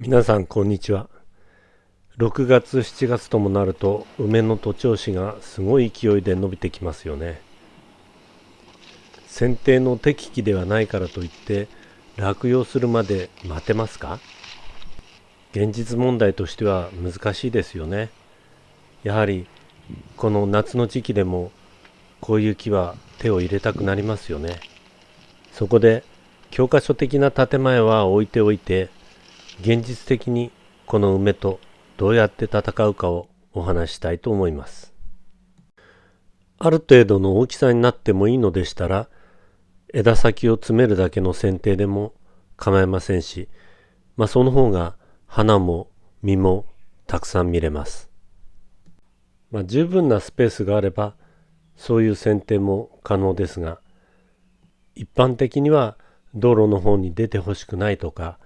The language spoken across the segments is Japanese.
皆さんこんにちは。6月7月ともなると梅の徒長枝がすごい勢いで伸びてきますよね。剪定の適期ではないからといって落葉するまで待てますか？現実問題としては難しいですよね。やはりこの夏の時期でもこういう木は手を入れたくなりますよね。そこで教科書的な建前は置いておいて現実的にこの梅とどうやって戦うかをお話したいと思います。ある程度の大きさになってもいいのでしたら枝先を詰めるだけの剪定でも構いませんし、まあ、その方が花も実もたくさん見れます。まあ、十分なスペースがあればそういう剪定も可能ですが一般的には道路の方に出てほしくないとか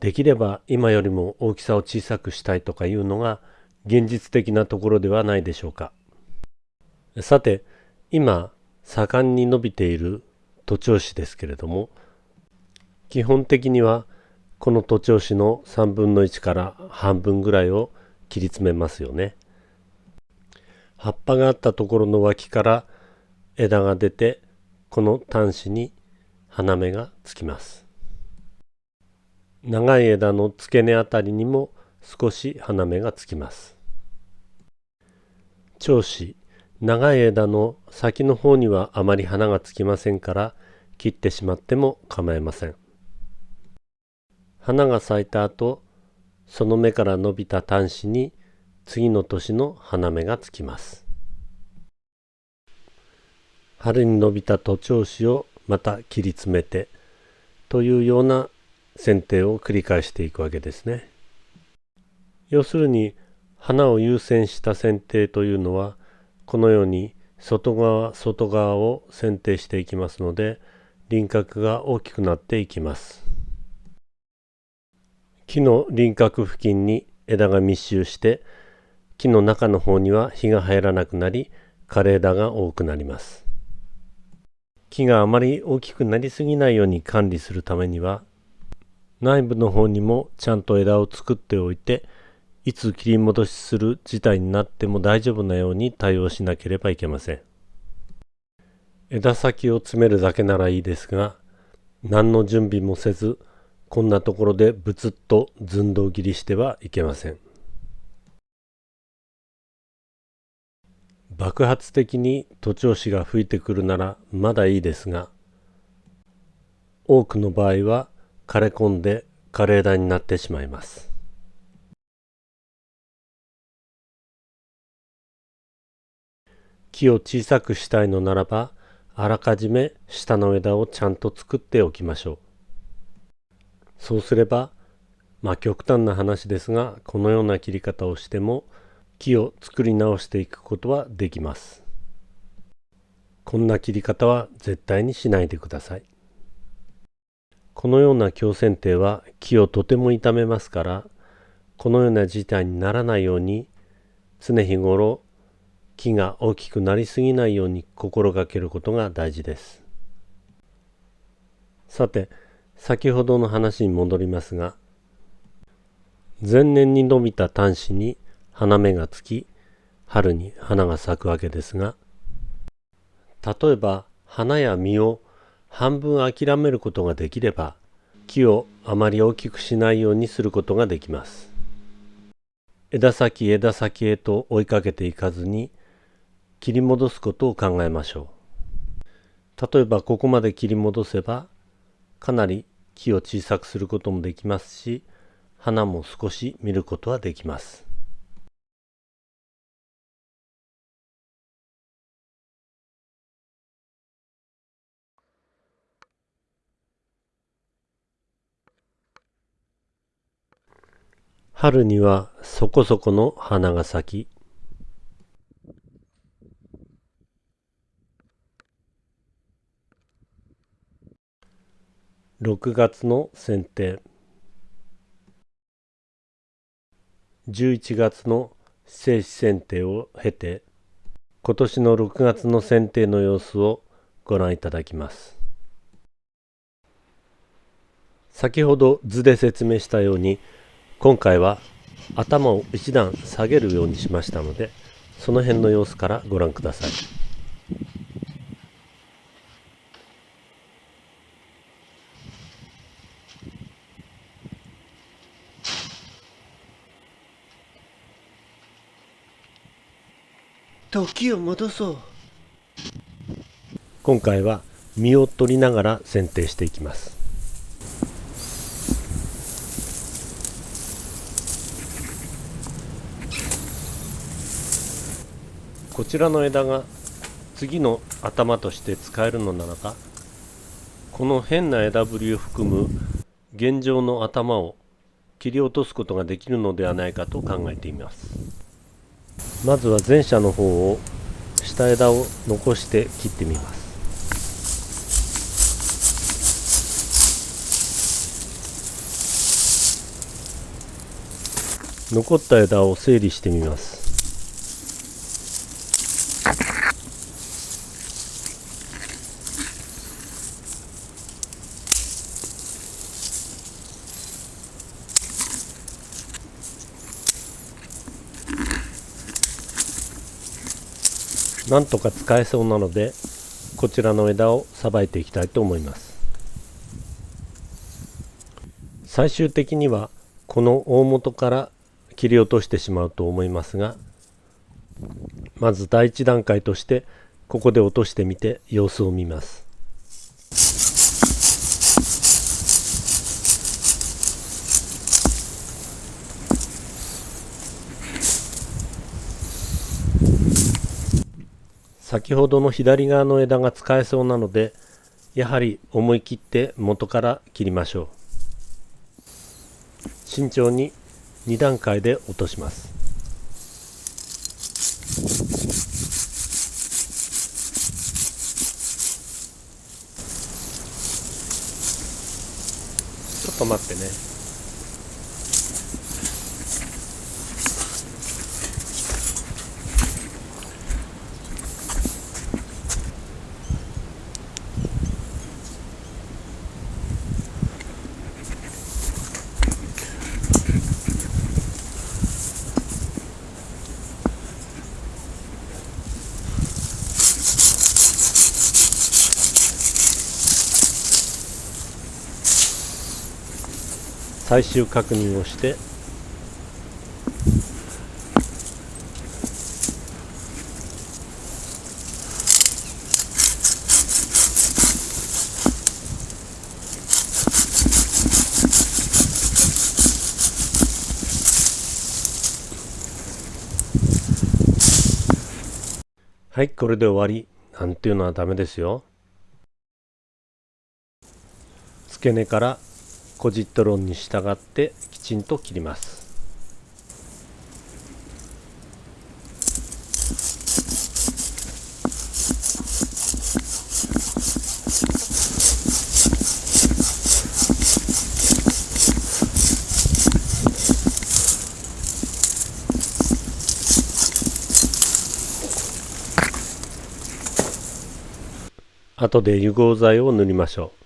できれば今よりも大きさを小さくしたいとかいうのが現実的なところではないでしょうか。さて今盛んに伸びている徒長枝ですけれども基本的にはこの徒長枝の3分の1から半分ぐらいを切り詰めますよね。葉っぱがあったところの脇から枝が出てこの端子に花芽がつきます。長い枝の付け根あたりにも少し花芽がつきます。長枝長い枝の先の方にはあまり花がつきませんから切ってしまっても構いません。花が咲いた後その芽から伸びた端子に次の年の花芽がつきます。春に伸びた徒長枝をまた切り詰めてというような剪定を繰り返していくわけですね。要するに花を優先した剪定というのはこのように外側外側を剪定していきますので輪郭が大きくなっていきます。木の輪郭付近に枝が密集して木の中の方には日が入らなくなり枯れ枝が多くなります。木があまり大きくなりすぎないように管理するためには内部の方にもちゃんと枝を作っておいていつ切り戻しする事態になっても大丈夫なように対応しなければいけません。枝先を詰めるだけならいいですが何の準備もせずこんなところでブツッと寸胴切りしてはいけません。爆発的に徒長枝が吹いてくるならまだいいですが多くの場合は枯れ込んで枯れ枝になってしまいます。木を小さくしたいのならばあらかじめ下の枝をちゃんと作っておきましょう。そうすればまあ極端な話ですがこのような切り方をしても木を作り直していくことはできます。こんな切り方は絶対にしないでください。このような強剪定は木をとても傷めますからこのような事態にならないように常日頃木が大きくなりすぎないように心がけることが大事です。さて先ほどの話に戻りますが前年に伸びた端子に花芽がつき春に花が咲くわけですが例えば花や実を半分諦めることができれば木をあまり大きくしないようにすることができます。枝先枝先へと追いかけていかずに切り戻すことを考えましょう。例えばここまで切り戻せばかなり木を小さくすることもできますし花も少し見ることはできます。春にはそこそこの花が咲き。6月の剪定。11月の静止剪定を経て今年の6月の剪定の様子をご覧いただきます。先ほど図で説明したように今回は頭を一段下げるようにしましたのでその辺の様子からご覧ください。時を戻そう。今回は実を取りながら剪定していきますこちらの枝が次の頭として使えるのならばこの変な枝ぶりを含む現状の頭を切り落とすことができるのではないかと考えています。まずは前者の方を下枝を残して切ってみます。残った枝を整理してみます。なんとか使えそうなのでこちらの枝をさばいていきたいと思います。最終的にはこの大元から切り落としてしまうと思いますがまず第一段階としてここで落としてみて様子を見ます。先ほどの左側の枝が使えそうなのでやはり思い切って元から切りましょう。慎重に2段階で落とします。ちょっと待ってね。最終確認をしてはいこれで終わり。なんていうのはダメですよ。付け根からコジット論に従ってきちんと切ります。後で油合剤を塗りましょう。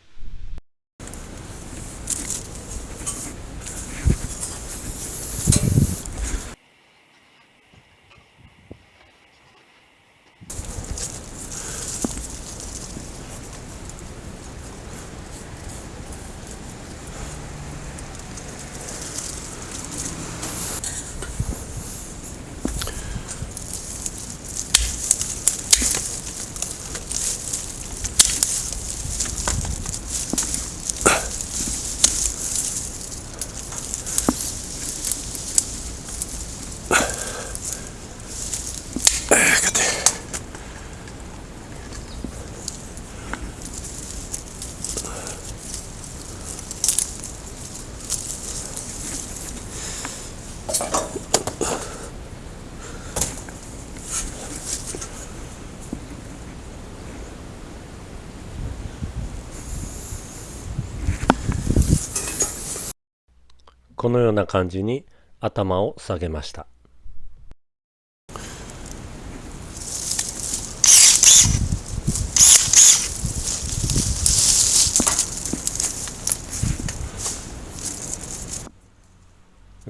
このような感じに頭を下げました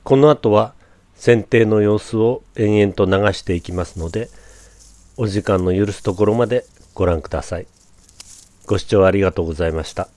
この後は剪定の様子を延々と流していきますのでお時間の許すところまでご覧ください。ご視聴ありがとうございました。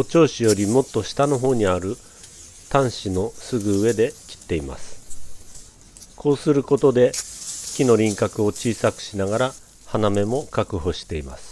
都庁市よりもっと下の方にある端子のすぐ上で切っています。こうすることで木の輪郭を小さくしながら花芽も確保しています。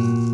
Mm-hmm.